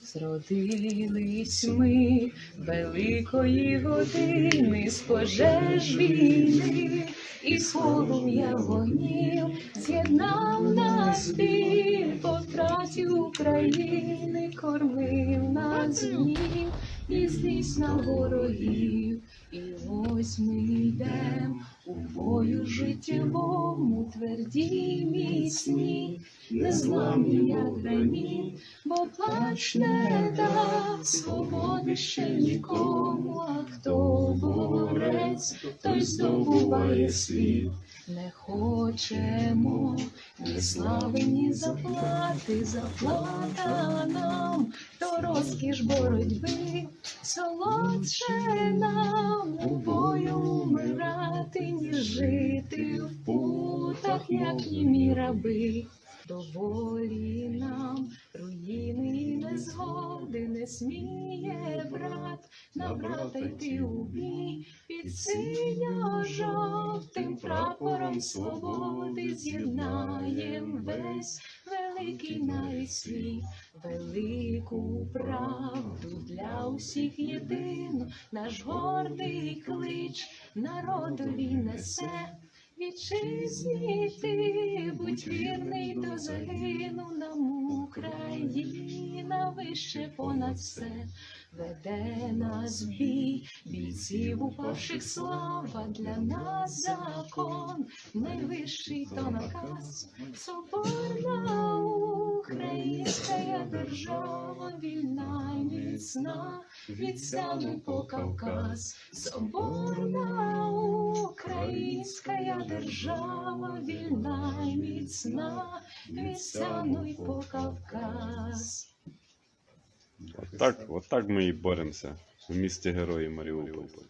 Зродились ми великої години з пожеж війни, і полум'я вогнів з'єднав нас біль по втраті України, кормив нас днів і злість на ворогів. І ось ми йдем у бою життєвому, тверді міцні, незламні, як граніт, бо плач не дасть свободи ще нікому, а хто борець, той здобуває світ. Не хочемо ні слави, ні заплати, заплата нам, то розкіш боротьби, солодше нам. у бою умирати, ніж жити в путах, як німі раби. Доволі нам руїни і незгоди не сміє брат на брата йти у бій під синьо-жовтим прапором свободи з'єднаєм весь великий навіть велику правду для усіх єдину, наш гордий клич народові несе. Вітчизні ти, будь вірний до загину нам Україна вище понад все, веде нас бій, бійців упавших слава для нас закон, найвищий то наказ, українська держава, вільна й міцна, від по Кавказ, соборна українська держава, вільна й міцна, від й по Кавказ. Так, от так ми і боремося в місті Герої Маріуполь.